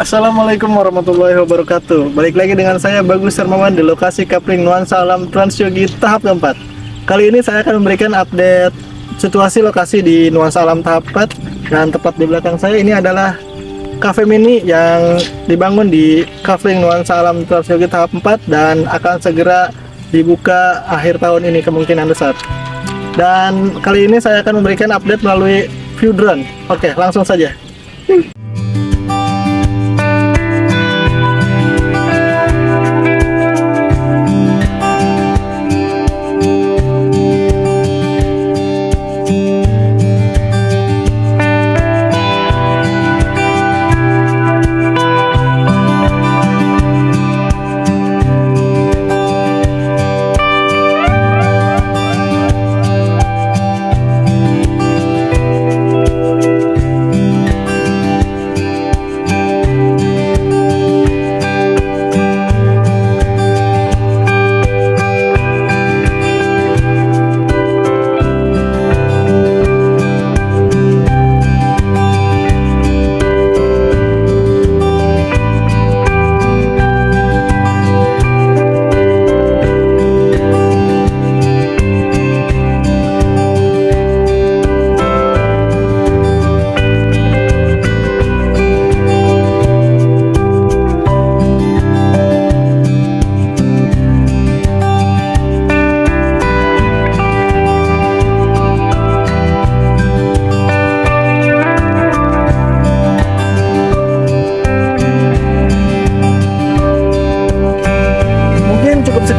Assalamualaikum warahmatullahi wabarakatuh. Balik lagi dengan saya Bagus Hermawan di lokasi Kapling Nuansa Alam Transyogi tahap keempat. Kali ini saya akan memberikan update situasi lokasi di Nuansa Alam tahap 4 Dan tepat di belakang saya ini adalah cafe mini yang dibangun di Kapling Nuansa Alam Transyogi tahap 4 Dan akan segera dibuka akhir tahun ini kemungkinan besar. Dan kali ini saya akan memberikan update melalui view drone. Oke langsung saja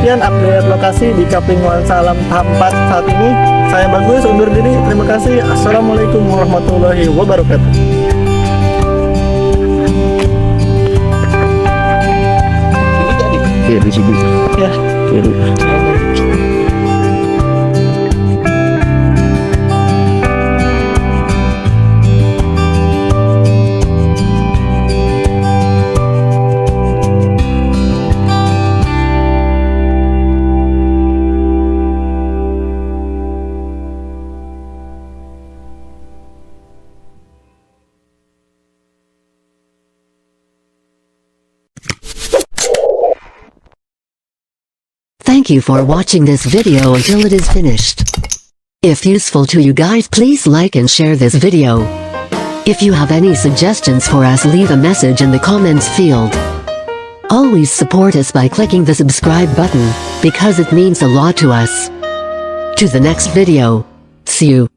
Sekian update lokasi di Kapling Nuansa Alam tahap 4 saat ini. Saya Bagus undur diri. Terima kasih. Assalamualaikum warahmatullahi wabarakatuh. Iya di sini. Ya. Kiri. Thank you for watching this video until it is finished. If useful to you guys please like and share this video. If you have any suggestions for us leave a message in the comments field. Always support us by clicking the subscribe button, because it means a lot to us. To the next video. See you.